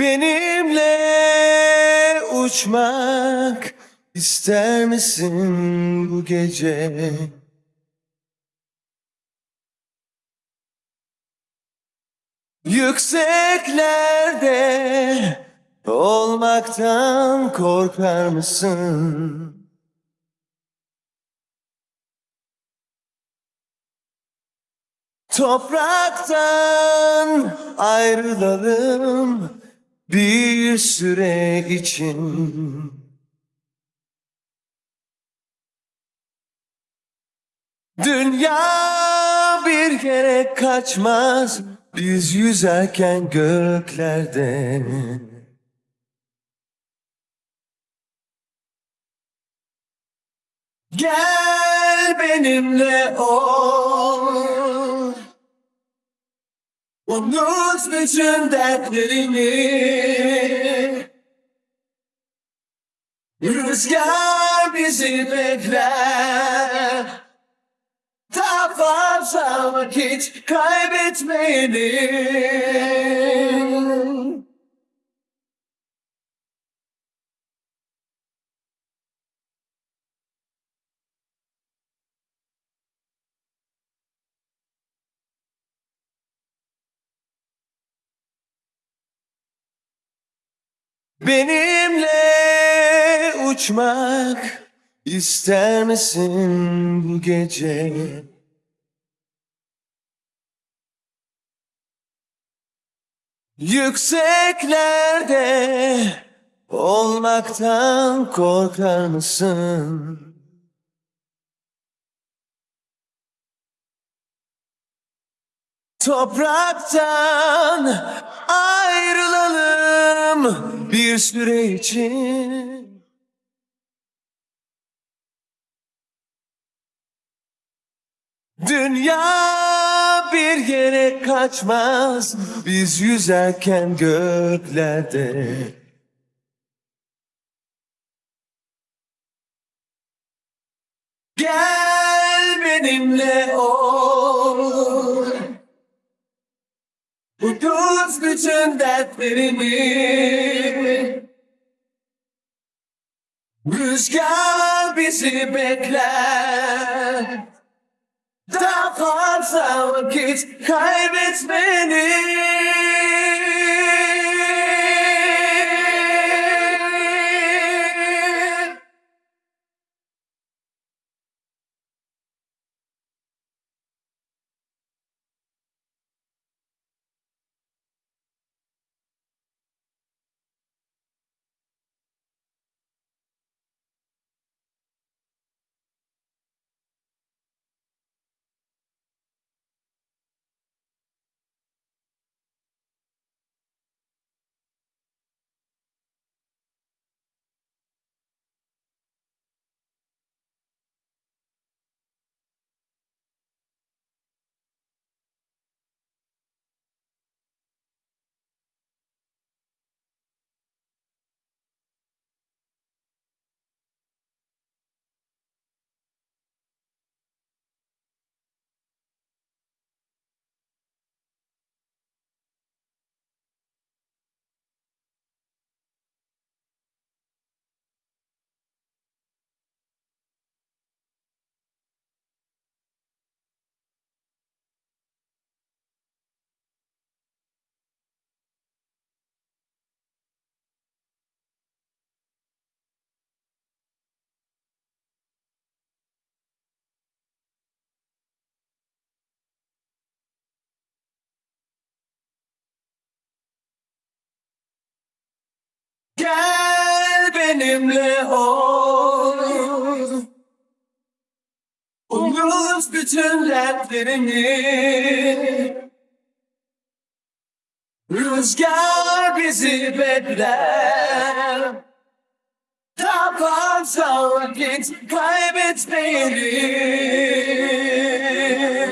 Benimle uçmak ister misin bu gece? Yükseklerde olmaktan korkar mısın? Topraktan ayrılalım bir süre için. Dünya bir yere kaçmaz biz yüzerken göklerde. Gel benimle ol. Unut bütün dertlerini. Rüzgar bizi bekler. Daha fazla vakit kaybetmeyelim. Benimle uçmak ister misin bu gece? Yükseklerde olmaktan korkar mısın? Topraktan ayrılalım bir süre için. Dünya bir yere kaçmaz biz yüzerken göklerde. Gel benimle ol. Bütün dertlerimi. Rüzgar bizi bekler. Daha fazla vakit kaybetmeni. Benimle ol. Unut bütün dertlerini. Rüzgar bizi bekler. Fazla vakit kaybetmeyelim.